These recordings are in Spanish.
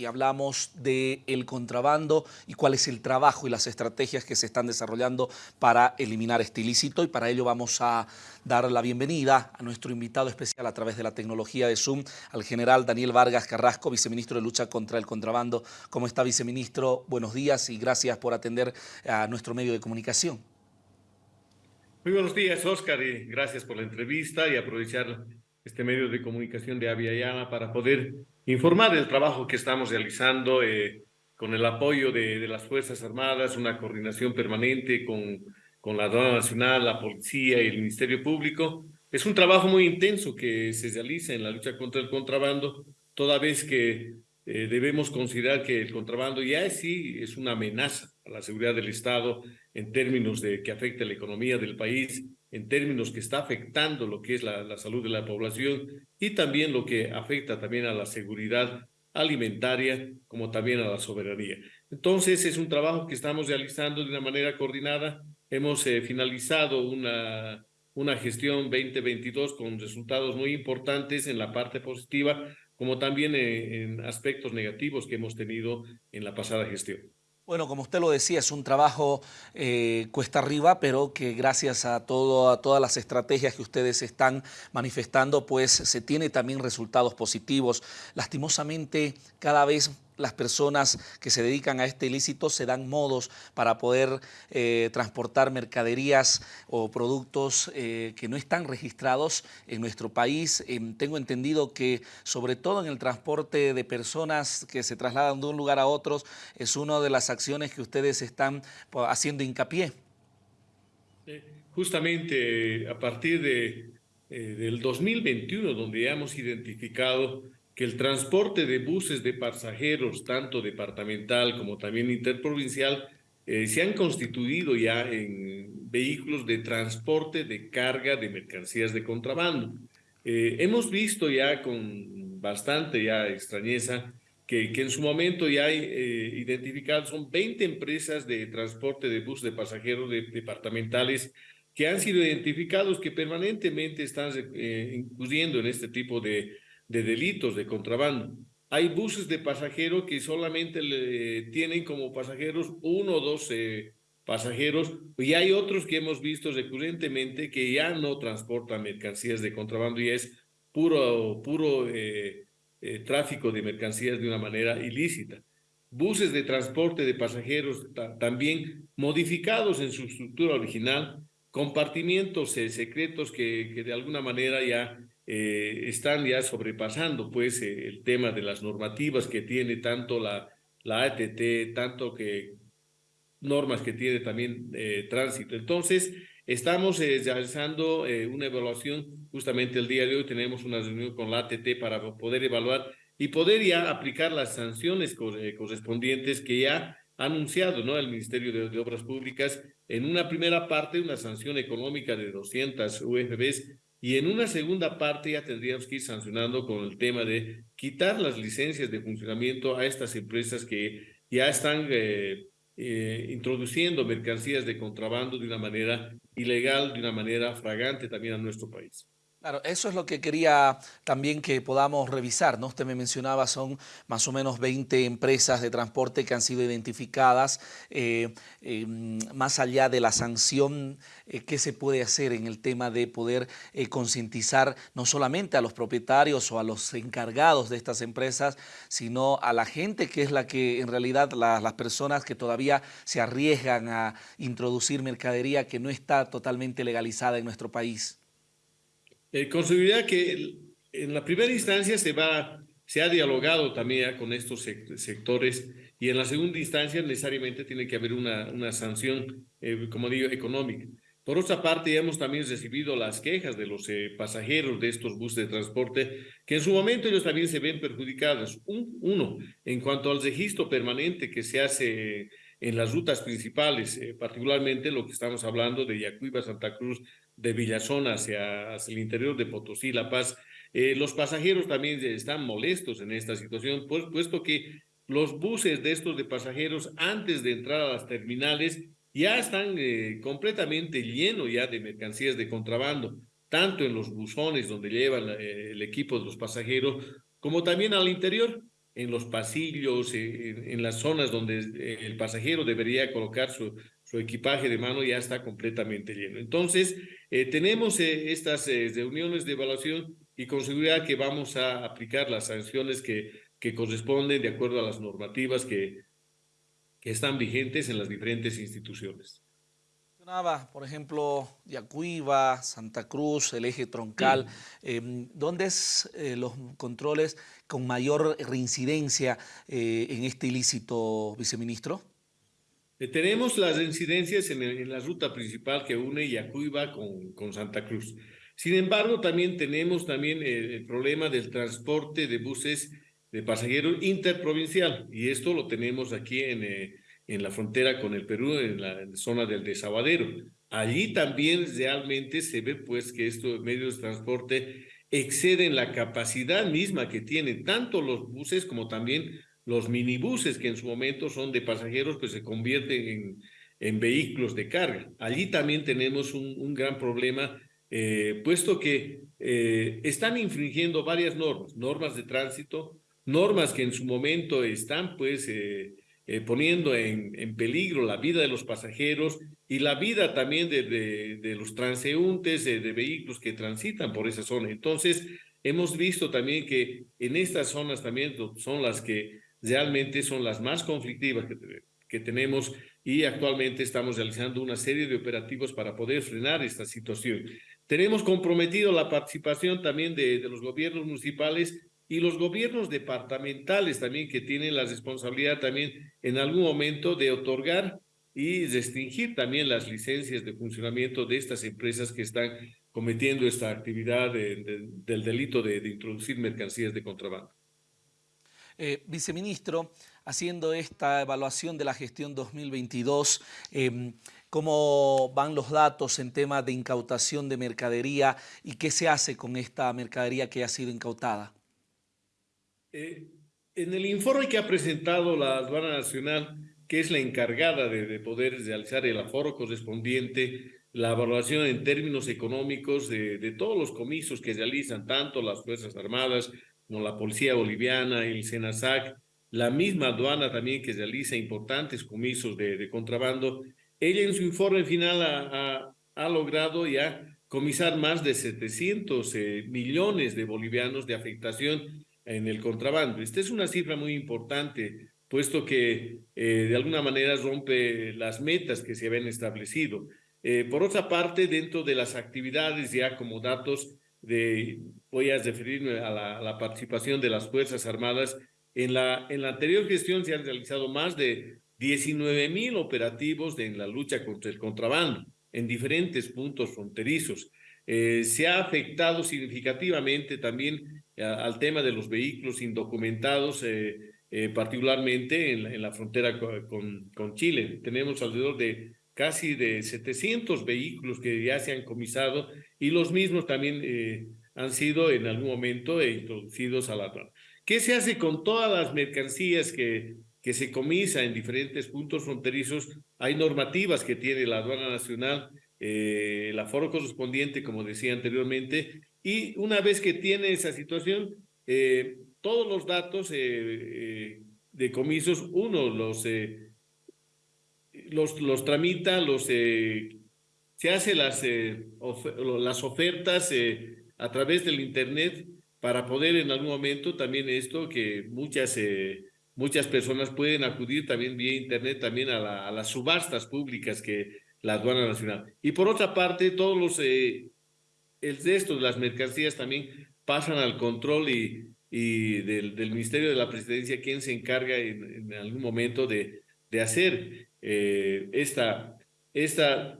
y hablamos del el contrabando y cuál es el trabajo y las estrategias que se están desarrollando para eliminar este ilícito y para ello vamos a dar la bienvenida a nuestro invitado especial a través de la tecnología de Zoom, al general Daniel Vargas Carrasco, viceministro de Lucha contra el Contrabando. ¿Cómo está, viceministro? Buenos días y gracias por atender a nuestro medio de comunicación. Muy buenos días, Oscar, y gracias por la entrevista y aprovechar este medio de comunicación de Aviala para poder informar del trabajo que estamos realizando eh, con el apoyo de, las Fuerzas Armadas, una coordinación permanente con, con la Aduana Nacional, la Policía y el Ministerio Público. Es un trabajo muy intenso que se realiza en la lucha contra el contrabando, toda vez que eh, debemos considerar que el contrabando ya sí es una amenaza a la seguridad del Estado en términos de que afecta la economía del país en términos que está afectando lo que es la, salud de la población y también lo que afecta también a la seguridad alimentaria como también a la soberanía. Entonces es un trabajo que estamos realizando de una manera coordinada. Hemos eh, finalizado una, una gestión 2022 con resultados muy importantes en la parte positiva como también eh, en aspectos negativos que hemos tenido en la pasada gestión. Bueno, como usted lo decía, es un trabajo eh, cuesta arriba, pero que gracias a, todo, a todas las estrategias que ustedes están manifestando, pues se tiene también resultados positivos. Lastimosamente, cada vez las personas que se dedican a este ilícito se dan modos para poder eh, transportar mercaderías o productos eh, que no están registrados en nuestro país. Eh, tengo entendido que sobre todo en el transporte de personas que se trasladan de un lugar a otro es una de las acciones que ustedes están haciendo hincapié. Justamente a partir de, del 2021, donde ya hemos identificado que el transporte de buses de pasajeros, tanto departamental como también interprovincial, eh, se han constituido ya en vehículos de transporte de carga de mercancías de contrabando. Eh, hemos visto ya con bastante ya extrañeza que, que en su momento ya hay eh, son 20 empresas de transporte de buses de pasajeros de, departamentales que han sido identificados que permanentemente están incurriendo en este tipo de de delitos de contrabando. Hay buses de pasajeros que solamente tienen como pasajeros uno o dos eh, pasajeros y hay otros que hemos visto recurrentemente que ya no transportan mercancías de contrabando y es puro, puro eh, eh, tráfico de mercancías de una manera ilícita. Buses de transporte de pasajeros también modificados en su estructura original, compartimientos secretos que, que de alguna manera ya eh, están ya sobrepasando pues eh, el tema de las normativas que tiene tanto la, la ATT, tanto que normas que tiene también eh, tránsito. Entonces, estamos realizando una evaluación, justamente el día de hoy tenemos una reunión con la ATT para poder evaluar y poder ya aplicar las sanciones correspondientes que ya ha anunciado ¿no? el Ministerio de, de Obras Públicas en una primera parte, una sanción económica de 200 UFBs y en una segunda parte ya tendríamos que ir sancionando con el tema de quitar las licencias de funcionamiento a estas empresas que ya están eh, eh, introduciendo mercancías de contrabando de una manera ilegal, de una manera fragante también a nuestro país. Claro, eso es lo que quería también que podamos revisar, ¿no? Usted me mencionaba, son más o menos 20 empresas de transporte que han sido identificadas. Eh, eh, más allá de la sanción, eh, ¿qué se puede hacer en el tema de poder concientizar no solamente a los propietarios o a los encargados de estas empresas, sino a la gente que es la que en realidad la, las personas que todavía se arriesgan a introducir mercadería que no está totalmente legalizada en nuestro país? Eh, con que en la primera instancia se, va, se ha dialogado también con estos sectores y en la segunda instancia necesariamente tiene que haber una, una sanción, eh, como digo, económica. Por otra parte, ya hemos también recibido las quejas de los eh, pasajeros de estos buses de transporte, que en su momento ellos también se ven perjudicados. uno, en cuanto al registro permanente que se hace en las rutas principales, eh, particularmente lo que estamos hablando de Yacuiba, Santa Cruz, de Villazón hacia, hacia el interior de Potosí, La Paz. Eh, los pasajeros también están molestos en esta situación, pues, puesto que los buses de estos de pasajeros antes de entrar a las terminales ya están eh, completamente llenos ya de mercancías de contrabando, tanto en los buzones donde llevan el equipo de los pasajeros, como también al interior. en los pasillos, en, las zonas donde el pasajero debería colocar su, su, equipaje de mano, ya está completamente lleno. Entonces, tenemos estas reuniones de evaluación y con seguridad que vamos a aplicar las sanciones que, que corresponden de acuerdo a las normativas que, que están vigentes en las diferentes instituciones. Por ejemplo, Yacuiba, Santa Cruz, el eje troncal. Em, ¿Dónde es eh, los controles con mayor reincidencia eh, en este ilícito, viceministro? Eh, tenemos las reincidencias en, la ruta principal que une Yacuiba con, con Santa Cruz. Sin embargo, también tenemos también el problema del transporte de buses de pasajeros interprovincial y esto lo tenemos aquí en, eh, en la frontera con el Perú, en la zona del desaguadero. Allí también realmente se ve pues que estos medios de transporte exceden la capacidad misma que tienen tanto los buses como también los minibuses que en su momento son de pasajeros pues se convierten en, en vehículos de carga. Allí también tenemos un, un gran problema eh, puesto que eh, están infringiendo varias normas, normas de tránsito, normas que en su momento están pues eh, eh, poniendo en, en, peligro la vida de los pasajeros y la vida también de, de, de los transeúntes, de, de, vehículos que transitan por esa zona. Entonces, hemos visto también que en estas zonas también son las que realmente son las más conflictivas que, que tenemos y actualmente estamos realizando una serie de operativos para poder frenar esta situación. Tenemos comprometido la participación también de, de los gobiernos municipales y los gobiernos departamentales también que tienen la responsabilidad también en algún momento de otorgar y restringir también las licencias de funcionamiento de estas empresas que están cometiendo esta actividad del delito de, introducir mercancías de contrabando. Eh, viceministro, haciendo esta evaluación de la gestión 2022, eh, ¿cómo van los datos en tema de incautación de mercadería y qué se hace con esta mercadería que ha sido incautada? Eh, en el informe que ha presentado la aduana nacional, que es la encargada de, poder realizar el aforo correspondiente, la evaluación en términos económicos de, de, todos los comisos que realizan tanto las Fuerzas Armadas como la Policía Boliviana, el SENASAC, la misma aduana también que realiza importantes comisos de, contrabando, ella en su informe final ha, ha, ha logrado ya comisar más de 700 eh, millones de bolivianos de afectación en el contrabando. Esta es una cifra muy importante, puesto que eh, de alguna manera rompe las metas que se habían establecido. Eh, por otra parte, dentro de las actividades ya como datos, de, voy a referirme a la, la participación de las Fuerzas Armadas, en la, en la anterior gestión se han realizado más de 19 mil operativos en la lucha contra el contrabando en diferentes puntos fronterizos. Eh, se ha afectado significativamente también eh, al tema de los vehículos indocumentados, eh, particularmente en la, frontera con, con, Chile. Tenemos alrededor de casi de 700 vehículos que ya se han comisado y los mismos también han sido en algún momento introducidos a la aduana. ¿Qué se hace con todas las mercancías que, que se comisa en diferentes puntos fronterizos? Hay normativas que tiene la aduana nacional eh, el aforo correspondiente, como decía anteriormente, y una vez que tiene esa situación, eh, todos los datos eh, de comisos, uno los, los, los tramita, los, se hace las, las ofertas a través del Internet para poder en algún momento también esto que muchas muchas personas pueden acudir también vía internet también a, a, las subastas públicas que la aduana nacional. Y por otra parte, todos los, eh, el resto de las mercancías también pasan al control y, y del, del, Ministerio de la Presidencia, quien se encarga en, en algún momento de, de hacer eh, esta, esta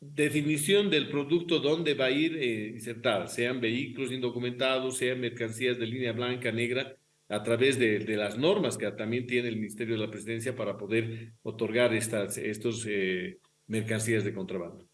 definición del producto dónde va a ir eh, insertada, sean vehículos indocumentados, sean mercancías de línea blanca, negra, a través de, de, las normas que también tiene el Ministerio de la Presidencia para poder otorgar estas, estos eh, mercancías de contrabando.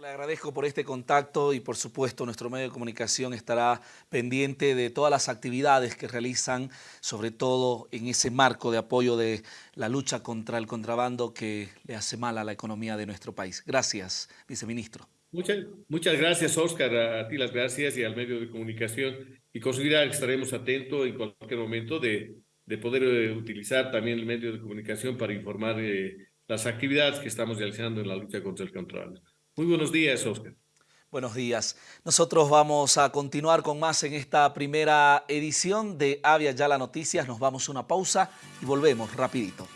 Le agradezco por este contacto y por supuesto nuestro medio de comunicación estará pendiente de todas las actividades que realizan, sobre todo en ese marco de apoyo de la lucha contra el contrabando que le hace mal a la economía de nuestro país. Gracias, viceministro. Muchas, muchas gracias, Oscar, a ti las gracias y al medio de comunicación y considera que estaremos atentos en cualquier momento de, de poder eh, utilizar también el medio de comunicación para informar eh, las actividades que estamos realizando en la lucha contra el control. Muy buenos días, Oscar. Buenos días. Nosotros vamos a continuar con más en esta primera edición de Avia Ya la Noticias. Nos vamos a una pausa y volvemos rapidito.